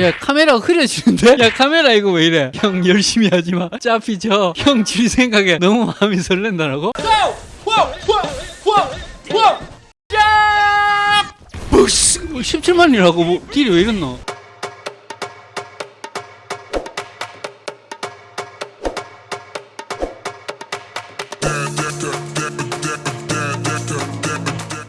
야 카메라가 흐려지는데? 야 카메라 이거 왜 이래? 형 열심히 하지마 어차피 저형 질 생각에 너무 마음이 설렌다라고? 부스 17만이라고 뭐 딜이 왜 이랬노?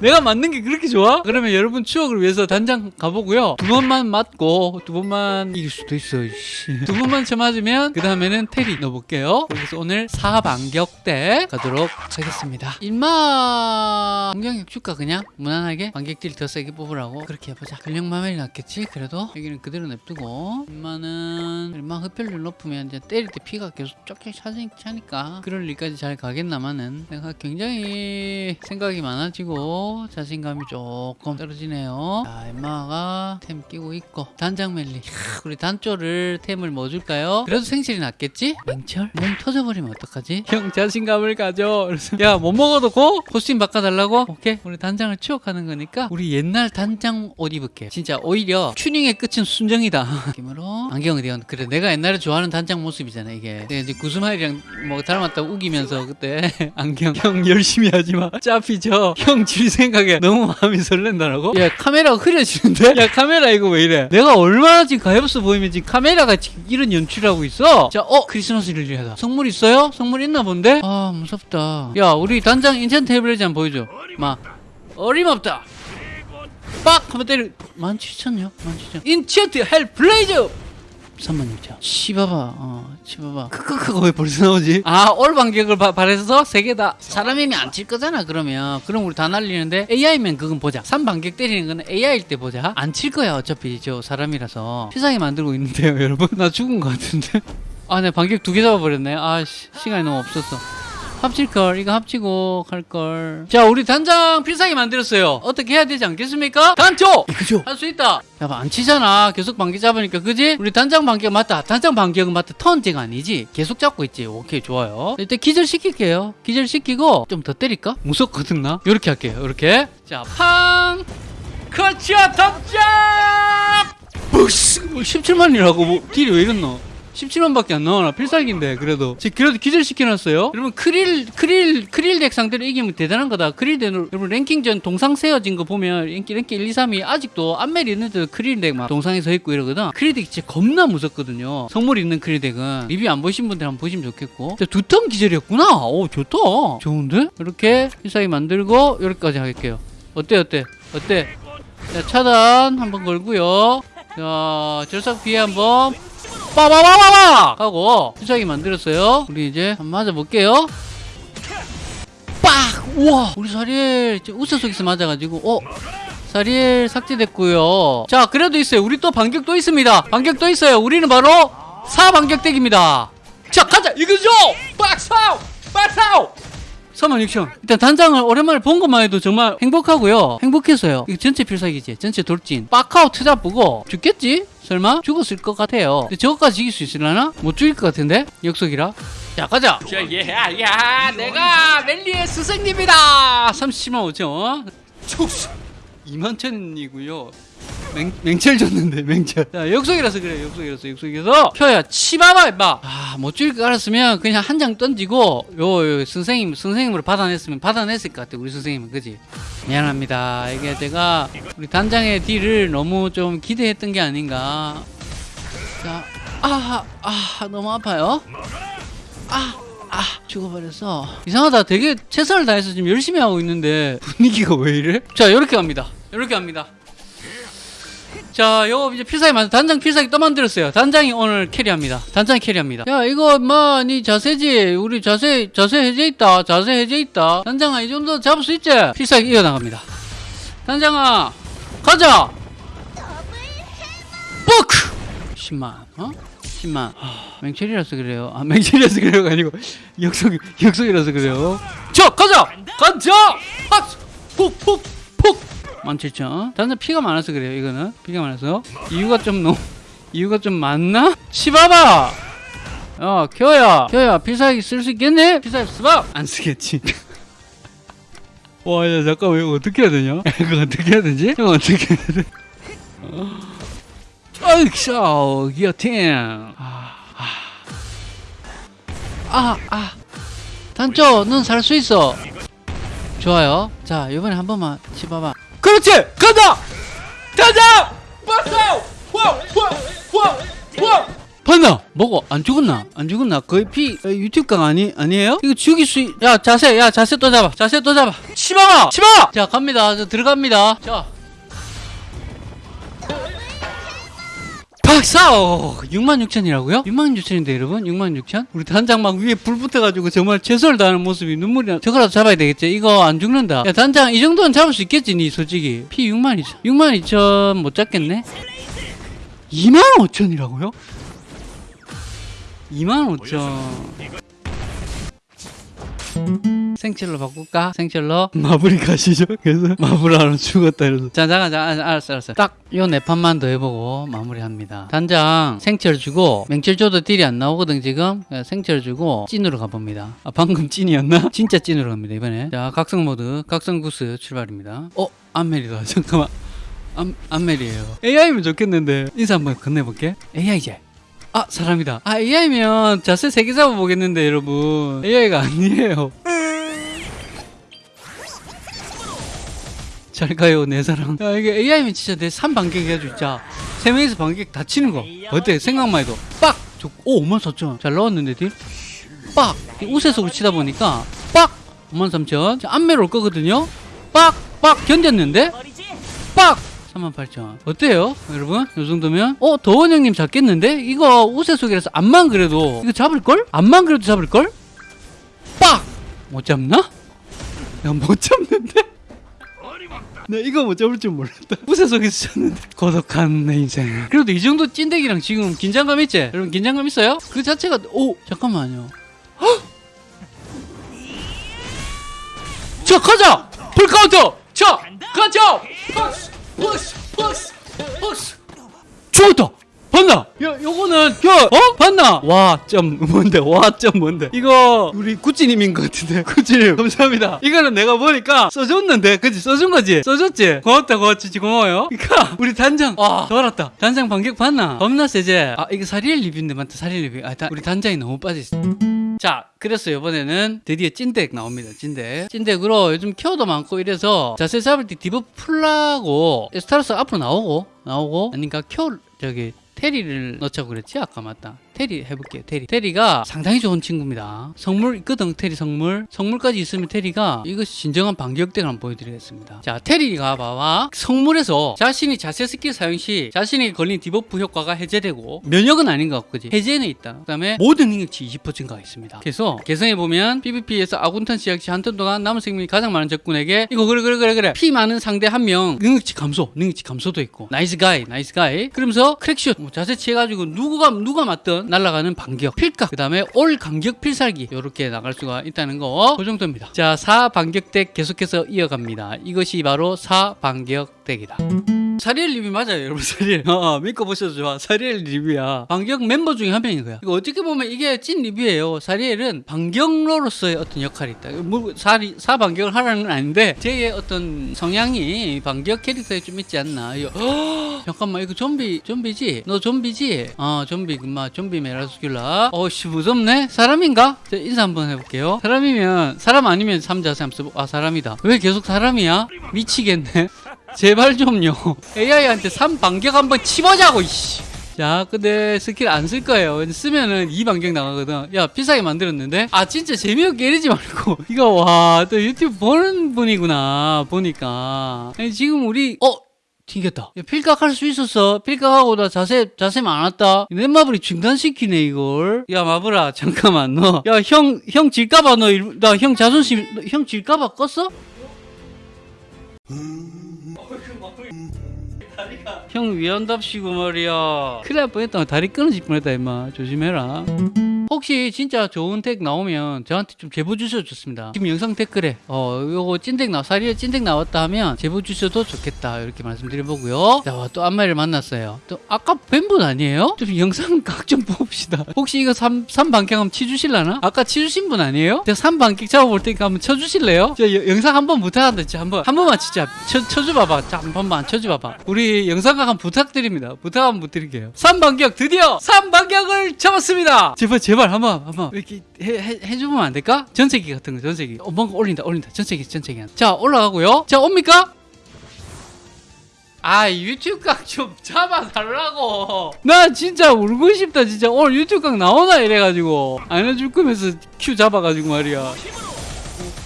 내가 맞는 게 그렇게 좋아? 그러면 여러분 추억을 위해서 단장 가보고요. 두 번만 맞고 두 번만 이길 수도 있어. 씨. 두 번만 쳐 맞으면 그 다음에는 테리 넣어볼게요. 그래서 오늘 4반격대 가도록 하겠습니다. 일마 공격력 줄까 그냥 무난하게 반격딜 더 세게 뽑으라고 그렇게 해보자. 근력 마멜이 낫겠지? 그래도 여기는 그대로 냅두고 일마는 일마 흡혈률 높으면 이제 때릴 때 피가 계속 쫙쫙 차니까 그럴 일까지 잘 가겠나마는 내가 굉장히 생각이 많아지고 자신감이 조금 떨어지네요. 자, 엠마가 템 끼고 있고 단장 멜리. 캬, 우리 단조를 템을 뭐 줄까요? 그래도 생실이 낫겠지? 맹철? 몸 터져버리면 어떡하지? 형 자신감을 가져. 그래서 야, 못 먹어도 고? 코스튬 바꿔달라고? 오케이. 우리 단장을 추억하는 거니까 우리 옛날 단장 옷 입을게. 진짜 오히려 튜닝의 끝은 순정이다. 느낌으로 안경 어디 갔나? 그래, 내가 옛날에 좋아하는 단장 모습이잖아, 이게. 이제 구스마일이랑 뭐 닮았다고 우기면서 그때 안경 형 열심히 하지마. 어차피 저형 질생 각에 너무 마음이 설렌다라고? 야, 카메라가 흐려지는데? 야, 카메라 이거 왜 이래? 내가 얼마나 지금 가엾어 보이면 지금 카메라가 지금 이런 연출하고 있어? 자, 어, 크리스마스 릴리하다. 선물 있어요? 선물 있나 본데? 아, 무섭다. 야, 우리 단장 인천 테이블레지 한번 보여줘. 마. 어림없다. 빡! 한번 때려. 17,000요? 17,000. 인치어트 헬 블레이즈! 36,000. 치바바, 어, 치바바. 크크크가 왜 벌써 나오지? 아, 올 반격을 바, 바래서 세 개 다. 사람이면 안 칠 거잖아, 그러면. 그럼 우리 다 날리는데, AI면 그건 보자. 3반격 때리는 거는 AI일 때 보자. 안 칠 거야, 어차피 저 사람이라서. 세상에 만들고 있는데요, 여러분. 나 죽은 거 같은데. 아, 내 반격 두 개 잡아버렸네. 아, 씨, 시간이 너무 없었어. 합칠걸 이거 합치고 갈걸. 자 우리 단장 필살기 만들었어요. 어떻게 해야 되지 않겠습니까? 단초! 그죠. 할 수 있다. 야안 치잖아. 계속 반격 잡으니까 그지? 우리 단장 반격 맞다. 단장 반격은 맞다. 턴제가 아니지. 계속 잡고 있지. 오케이 좋아요. 일단 기절시킬게요. 기절시키고 좀 더 때릴까? 무섭거든 나? 요렇게 할게요 요렇게. 자 팡! 커치아 덕장! 부스 17만이라고 뭐 deal이 왜 이랬노 17만밖에 안 나와나? 필살기인데 그래도. 지금 그래도 기절시켜놨어요. 여러분 크릴 크릴 크릴 deck 상대로 이기면 대단한 거다. 크릴 deck 여러분 랭킹전 동상 세워진 거 보면 랭킹 랭킹 1, 2, 3이 아직도 안멜이 있는데도 크릴 deck 막 동상에 서 있고 이러거든. 크릴 deck 진짜 겁나 무섭거든요. 선물 있는 크릴 deck은. 리뷰 안 보신 분들 한번 보시면 좋겠고. 두턴 기절이었구나. 오 좋다. 좋은데? 이렇게 필살기 만들고 여기까지 할게요. 어때 어때? 어때? 자 차단 한번 걸고요. 자 절삭 피해 한번 빠바바바바! 하고 수작이 만들었어요. 우리 이제 한번 맞아볼게요. 빡! 우와! 우리 사리엘 우세 속에서 맞아가지고 어? 사리엘 삭제됐고요. 자 그래도 있어요. 우리 또 반격 또 있습니다. 반격 또 있어요. 우리는 바로 4반격덱입니다. 자 가자! 이거죠? 빡사우! 빡사우! 36,000 일단 단장을 오랜만에 본 것만 해도 정말 행복하고요. 행복했어요. 이거 전체 필살기지. 전체 돌진. 빡하우! 트잡 보고 죽겠지? 설마? 죽었을 것 같아요. 근데 저것까지 이길 수 있으려나? 못 죽일 것 같은데? 역속이라. 자 가자! 야야 야, 내가 멜리의 스승님이다! 37만 5천 축수 2만 천이고요 맹, 맹철 줬는데 맹철 자 역속이라서 그래 역속이라서 역속이라서 켜야 치봐봐 임마 아못 죽일 거 알았으면 그냥 한 장 던지고 요, 요 선생님 선생님으로 받아냈으면 받아냈을 것 같아 우리 선생님은 그지 미안합니다 이게 제가 우리 단장의 딜을 너무 좀 기대했던 게 아닌가 자 아아 아, 너무 아파요 아 아, 죽어버렸어. 이상하다. 되게 최선을 다해서 지금 열심히 하고 있는데 분위기가 왜 이래? 자, 이렇게 갑니다. 이렇게 갑니다. 자, 요거 이제 필살기 만 단장 필살기 또 만들었어요. 단장이 오늘 캐리합니다. 단장이 캐리합니다. 야, 이거 뭐, 니 자세지. 우리 자세, 자세 해제 있다. 자세 해제 있다. 단장아, 이 정도 잡을 수 있지? 필살기 이어 나갑니다. 단장아, 가자! 뻑! 10만, 어? 10만. 하, 맹철이라서 그래요. 아, 맹철이라서 그래요가 아니고, 역속, 역속이라서 그래요. 자, 가자! 가자! 팍! 푹, 푹, 푹! 17,000. 단순 피가 많아서 그래요, 이거는. 피가 많아서. 이유가 좀 너무, 이유가 좀 많나? 치봐봐! 어, 켜야. 켜야, 필살기 쓸 수 있겠네? 필살기 쓰봐! 안 쓰겠지. 와, 야, 잠깐만, 이거 어떻게 해야 되냐? 이거 어떻게 해야 되지? 이거 어떻게 해야 돼? 아, 어이쿠 기어팅 아, 아, 아. 단조, 넌 살 수 있어. 좋아요. 자, 이번에 한 번만 치봐봐. 그렇지! 간다! 와! 와! 봤나? 뭐고? 안 죽었나? 안 죽었나? 거의 피 어, 유튜브 강 아니 아니에요? 이거 죽일 수 있... 야 자세 야 자세 또 잡아 자세 또 잡아 치마가 치마 자 갑니다 저 들어갑니다 자 박사! 66,000이라고요? 66,000인데 여러분? 66,000? 우리 단장 막 위에 불 붙어가지고 정말 최선을 다하는 모습이 눈물이 나. 저거라도 잡아야 되겠지? 이거 안 죽는다. 야 단장 이 정도는 잡을 수 있겠지 니 솔직히. 피 62,000. 62,000 못 잡겠네? 25,000이라고요? 25,000. 생철로 바꿀까? 생철로 마블이 가시죠. 그래서 마블 하나 죽었다 이러서 자 잠깐 잠깐 알았어 알았어 딱 요 네 판만 더 해보고 마무리합니다. 단장 생철 주고 맹철 줘도 딜이 안 나오거든 지금 예, 생철 주고 찐으로 가봅니다. 아 방금 찐이었나? 진짜 찐으로 갑니다 이번에 자 각성 모드 각성 구스 출발입니다. 어 안멜이다 잠깐만 안 안멜이에요. AI면 좋겠는데 인사 한번 건네볼게. AI 제. 아 사람이다. 아 AI면 자세 세개 잡아보겠는데 여러분 AI가 아니에요. 잘 가요 내 사랑. 야 이게 AI면 진짜 내 3반격 해가지고 진짜 세 명이서 반격 다 치는 거 어때 생각만 해도 빡! 저, 오 5만 4천 잘 나왔는데 딜? 빡! 이 우세속으로 치다 보니까 빡! 5만 3천 안매로 올 거거든요 빡! 빡! 견뎠는데 빡! 38,000 어때요 여러분 이 정도면 어 더원 형님 잡겠는데 이거 우세속이라서 암만 그래도 이거 잡을걸? 암만 그래도 잡을걸? 빡! 못 잡나? 야 못 잡는데? 네 이거 못 잡을 줄 몰랐다 우세속에서 쳤는데 고독한 내 인생 그래도 이 정도 찐대기랑 지금 긴장감 있지? 여러분 긴장감 있어요? 그 자체가 오 잠깐만요 헉! 자 가자 full counter 자 가자 푸스 푸스 푸스 죽었다 봤나? 야, 요거는, 야, 어? 봤나? 와, 점, 뭔데? 와, 점, 뭔데? 이거, 우리 구찌님인 것 같은데. 구찌님, 감사합니다. 이거는 내가 보니까 써줬는데, 그치? 써준 거지? 써줬지? 고맙다, 고맙지, 고마워요. 그니까, 우리 단장, 와, 더 알았다. 단장 반격 봤나? 겁나 세지. 아, 이거 사리엘 리뷰인데, 맞다, 사리엘 리뷰. 아, 다, 우리 단장이 너무 빠져있어. 자, 그래서 이번에는 드디어 찐deck 나옵니다. 찐deck. 찐deck으로 요즘 care도 많고 이래서 자세 잡을 때 debuff 풀라고 스타러스 앞으로 나오고 나오고 아닌가 care 저기 테리를 넣자고 그랬지 아까 맞다 테리 해볼게요 테리. 테리가 상당히 좋은 친구입니다. 성물 있거든 테리 성물. 성물까지 있으면 테리가 이것이 진정한 반격deck을 한번 보여드리겠습니다. 자 테리가 봐봐. 성물에서 자신이 자세 스킬 사용 시 자신에게 걸린 debuff 효과가 해제되고 면역은 아닌 것 같고 해제는 있다. 그 다음에 모든 능력치 20% 증가가 있습니다. 그래서 개성해보면 PVP에서 아군탄 시작 시 한 턴 동안 남은 생명이 가장 많은 적군에게 이거 그래 그래 그래 그래. 피 많은 상대 한 명 능력치 감소 능력치 감소도 있고. nice guy nice guy. 그러면서 crack shoot. 뭐 자세 취해가지고 누가 누가 맞든 날아가는 반격 필각 그 다음에 올 간격 필살기. 이렇게 나갈 수가 있다는 거. 그 정도입니다. 자 4반격deck 계속해서 이어갑니다. 이것이 바로 4반격deck이다 사리엘 리뷰 맞아요 여러분 사리엘 어, 믿고 보셔도 좋아. 사리엘 리뷰야. 반격 멤버 중에 한 명인 거야. 어떻게 보면 이게 찐 리뷰예요. 사리엘은 반격로로서의 어떤 역할이 있다. 뭐 사리, 사반격을 하라는 건 아닌데 제의 어떤 성향이 반격 캐릭터에 좀 있지 않나. 이거, 허, 잠깐만 이거 좀비 좀비지? 너 좀비지? 어 좀비 금마 좀비 메라스큘라. 어씨 무섭네. 사람인가? 자, 인사 한번 해볼게요. 사람이면 사람 아니면 한번 써보 아 사람이다. 왜 계속 사람이야? 미치겠네 제발 좀요. AI한테 3반격 한번 치보자고, 이씨. 자, 근데 스킬 안 쓸 거예요. 쓰면은 2반격 나가거든. 야, 비싸게 만들었는데? 아, 진짜 재미없게 이러지 말고. 이거, 와, 또 유튜브 보는 분이구나. 보니까. 아니, 지금 우리, 어? 튕겼다. 야, 필각할 수 있었어. 필각하고 나 자세, 자세 많았다. 내 마블이 중단시키네, 이걸. 야, 마블아, 잠깐만, 너. 야, 형, 형 질까봐 너, 나 형 자존심, 너, 형 질까봐 껐어? 형 위안답시고 말이야. 큰일 날 뻔했다. 다리 끊어질 뻔했다 임마. 조심해라 혹시 진짜 좋은 덱 나오면 저한테 좀 제보 주셔도 좋습니다. 지금 영상 댓글에 어 요거 찐덱 나 사리에 찐덱 나왔다 하면 제보 주셔도 좋겠다 이렇게 말씀드려보고요. 자또 안마를 만났어요. 또 아까 뵌 분 아니에요? 좀 영상 각 좀 봅시다. 혹시 이거 3, 삼반격 한번 치주실라나? 아까 치주신 분 아니에요? 제가 3반격 잡아볼 테니까 한번 쳐주실래요? 저 여- 영상 한번 부탁한다 진짜 한번 한 번만 진짜 쳐, 쳐줘봐봐 자, 한 번만 쳐줘봐봐 우리 영상각 한 부탁드립니다 부탁 한번 드릴게요 3반격 드디어 3반격을 잡았습니다 제발 제발 한번 한번. 이렇게 해, 해, 해주면 안 될까? 전세기 같은 거 전세기. 어 뭔가 올린다 올린다. 전세기 전세기. 자 올라가고요. 자 옵니까? 아 유튜브 각좀 잡아달라고. 나 진짜 울고 싶다 진짜. 오늘 유튜브 각 나오나 이래가지고. 안 해줄 거면서 큐 잡아가지고 말이야.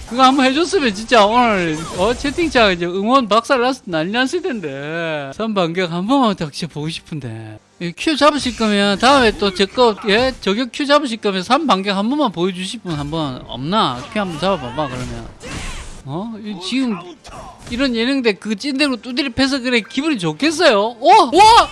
그거 한번 해줬으면 진짜 오늘 어 채팅창 이제 응원 박살 났 난리 났을 텐데. 선반격 한 번만 딱 진짜 보고 싶은데. 이 queue 잡으실 거면 다음에 또 제거 예 저격 queue 잡으실 거면 3반격 한 번만 보여주실 분 한 번 없나? queue 한 번 잡아봐봐 그러면. 어? 이 지금 이런 예능deck 그 찐deck으로 두드리 패서 그래 기분이 좋겠어요? 와 와!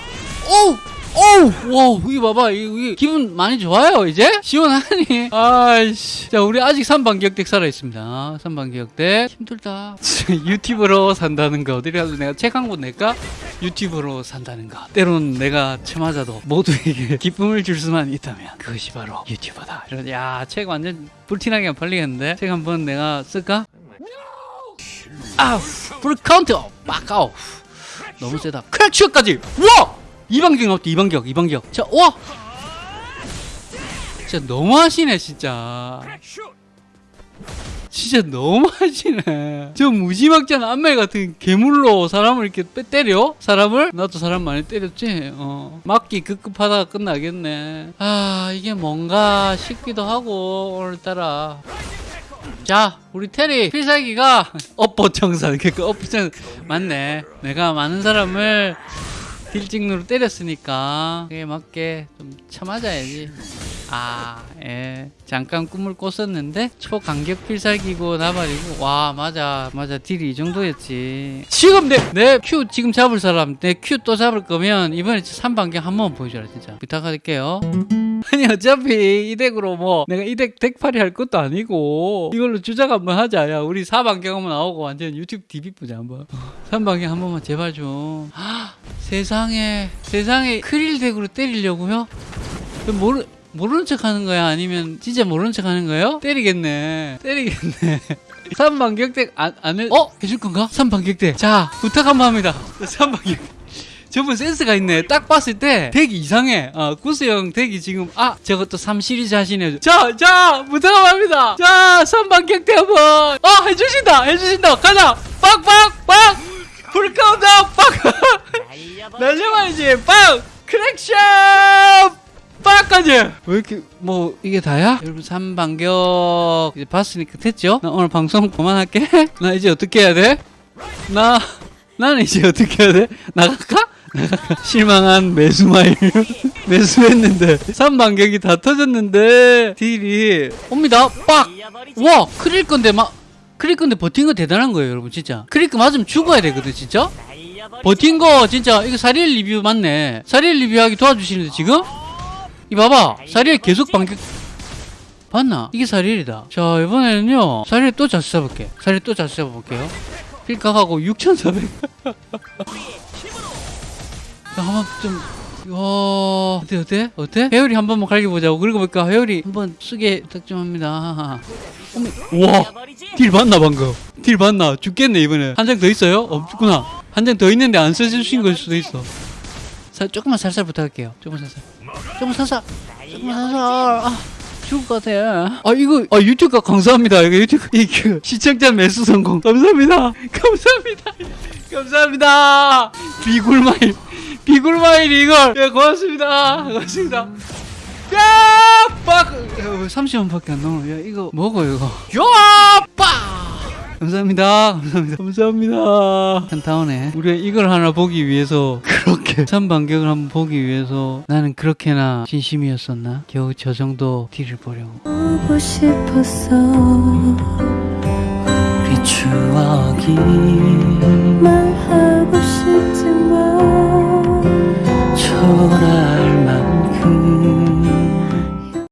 오우! 오우! 와, 이거 봐봐. 이거 기분 많이 좋아요, 이제? 시원하니? 아이씨. 자, 우리 아직 3반격deck 살아있습니다. 3반격deck. 힘들다. 유튜브로 산다는 거. 어디 가서 내가 책 한 권 낼까? 유튜브로 산다는 거. 때론 내가 처맞아도 모두에게 기쁨을 줄 수만 있다면 그것이 바로 유튜버다. 이런, 야, 책 완전 불티나게 팔리겠는데? 책 한번 내가 쓸까? 아우! full counter! 빡 아우! 너무 세다. crack shoot까지! 우와! 이반격 없지 이반격 이반격 자 와! 진짜 너무하시네 진짜 진짜 너무하시네 저 무지막지한 안멜 같은 괴물로 사람을 이렇게 빼 때려? 사람을? 나도 사람 많이 때렸지 어. 맞기 급급하다가 끝나겠네 아 이게 뭔가 싶기도 하고 오늘따라 자, 우리 테리 필살기가 업보청산. 그러니까 업보청 맞네. 내가 많은 사람을 deal찍누로 때렸으니까. 그에 맞게 좀 참아줘야지. 아, 예. 잠깐 꿈을 꿨었는데 초간격 필살기고 나발이고. 와 맞아 맞아. deal이 이 정도였지. 지금 내 내 queue 지금 잡을 사람 내 queue 또 잡을 거면 이번에 3반격 한번 보여줘라 진짜. 부탁할게요 아니 어차피 이 deck으로 뭐 내가 이 deck deck팔이 할 것도 아니고 이걸로 주작 한번 하자 야 우리 4반격 한번 나오고 완전 유튜브 TV 보자 한번 3반격 한 번만 제발 좀 헉, 세상에 세상에 크릴 deck으로 때리려고요? 모르 모르는 척 하는 거야? 아니면 진짜 모르는 척 하는 거예요? 때리겠네. 때리겠네. 3반격deck 안, 안 해, 어? 해줄 건가? 3반격deck. 자, 부탁 한번 합니다. 3반격. 저분 센스가 있네. 딱 봤을 때 deck이 이상해. 어, 구스형 deck이 지금 아 저것도 3시리즈 하시네. 자, 자, 부탁 한번 합니다. 자, 3반격deck 한번. 어, 해주신다. 해주신다. 가자. 빡빡 빡. full counter 빡. 날려봐야지. 빵. crack shoot. 빡까지 왜 이렇게 뭐 이게 다야? 여러분 3반격 이제 봤으니까 됐죠? 나 오늘 방송 그만할게 나 이제 어떻게 해야 돼? 나 나는 이제 어떻게 해야 돼? 나갈까? 나갈까? 실망한 매수마일. 매수했는데. 3반격이 다 터졌는데. 딜이. 옵니다. 빡! 와 크릴 건데 막 크릴 건데 버틴 거 대단한 거예요 여러분 진짜. 크릴 거 맞으면 죽어야 되거든 진짜? 버틴 거 진짜 이거 사리엘 리뷰 맞네. 사리엘 리뷰하기 도와주시는데 지금? 이 봐봐. 사리엘 계속 반격. 봤나? 이게 사리엘이다. 자 이번에는요. 사리엘 또 자수 잡을게. 사리엘 또 자수 잡아볼게요. 필각하고 6400 자, 한번 좀 와, 어때, 어때? 어때? 회오리 한 번만 갈겨보자고. 그리고 보니까 회오리 한 번 쓰게 부탁 좀 합니다. 어머, 우와! 딜 봤나, 방금? 딜 봤나? 죽겠네, 이번에. 한 장 더 있어요? 없구나. 한 장 더 있는데 안 써주신 걸 수도 있어. 살, 조금만 살살 부탁할게요. 조금만 살살. 조금만 살살. 조금만 살살. 아. 죽을 것 같아. 아, 이거, 아, 유튜브가 감사합니다. 이거 유튜브, 이거, 시청자 매수 성공. 감사합니다. 감사합니다. 감사합니다. 비굴마일. 비굴마일 이걸. 예, 고맙습니다. 고맙습니다. 야! 빡! 30원밖에 안 나와. 야, 이거 먹어, 이거. 야! 빡! 감사합니다. 감사합니다. 감사합니다. 한타운에 우리가 이걸 하나 보기 위해서 그렇게 삼반격을 한번 보기 위해서 나는 그렇게나 진심이었었나? 겨우 저 정도 딜을 보려고. 보고 싶었어 우리 추억이 llorar.